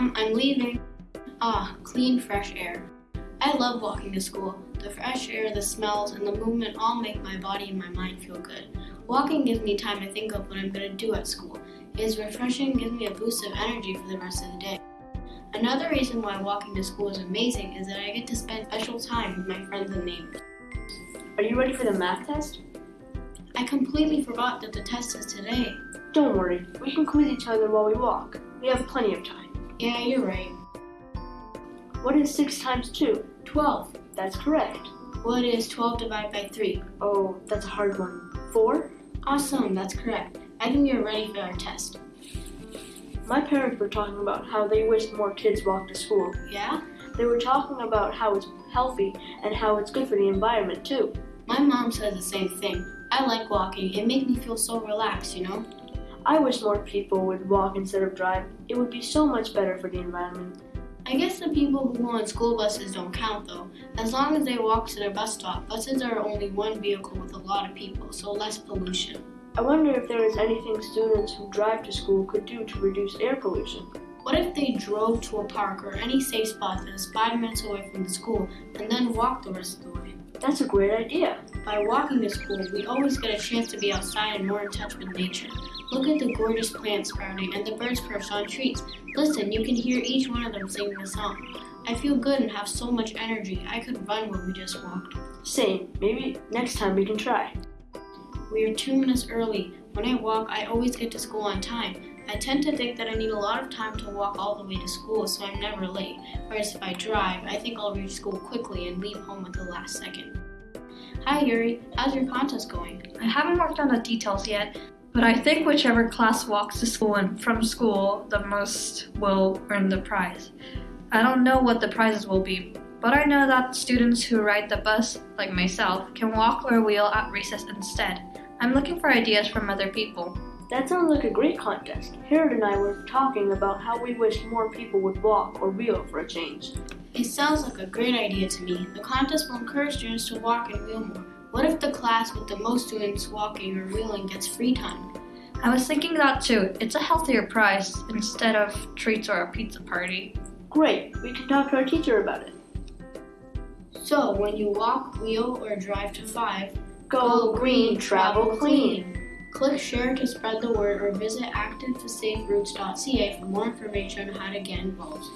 Mom, I'm leaving. Ah, clean, fresh air. I love walking to school. The fresh air, the smells, and the movement all make my body and my mind feel good. Walking gives me time to think of what I'm going to do at school. It is refreshing, gives me a boost of energy for the rest of the day. Another reason why walking to school is amazing is that I get to spend special time with my friends and neighbors. Are you ready for the math test? I completely forgot that the test is today. Don't worry, we can quiz each other while we walk. We have plenty of time. Yeah, you're right. What is 6 times 2? 12. That's correct. What is 12 divided by 3? Oh, that's a hard one. 4? Awesome, that's correct. I think you're ready for our test. My parents were talking about how they wish more kids walk to school. Yeah? They were talking about how it's healthy and how it's good for the environment too. My mom says the same thing. I like walking. It makes me feel so relaxed, you know? I wish more people would walk instead of drive. It would be so much better for the environment. I guess the people who go on school buses don't count though. As long as they walk to their bus stop, buses are only one vehicle with a lot of people, so less pollution. I wonder if there is anything students who drive to school could do to reduce air pollution. What if they drove to a park or any safe spot that is five minutes away from the school and then walked the rest of the way? That's a great idea. By walking to school, we always get a chance to be outside and more in touch with nature. Look at the gorgeous plants sprouting and the birds perched on trees. Listen, you can hear each one of them singing a song. I feel good and have so much energy. I could run where we just walked. Same. Maybe next time we can try. We are two minutes early. When I walk, I always get to school on time. I tend to think that I need a lot of time to walk all the way to school, so I'm never late. Whereas if I drive, I think I'll reach school quickly and leave home at the last second. Hi Yuri, how's your contest going? I haven't worked on the details yet, but I think whichever class walks to school and from school the most will earn the prize. I don't know what the prizes will be, but I know that students who ride the bus, like myself, can walk or wheel at recess instead. I'm looking for ideas from other people. That sounds like a great contest. Harold and I were talking about how we wish more people would walk or wheel for a change. It sounds like a great idea to me. The contest will encourage students to walk and wheel more. What if the class with the most students walking or wheeling gets free time? I was thinking that too. It's a healthier prize instead of treats or a pizza party. Great, we can talk to our teacher about it. So, when you walk, wheel, or drive to 5, Go green, travel clean. Click share to spread the word or visit activesaferoutes.ca for more information on how to get involved.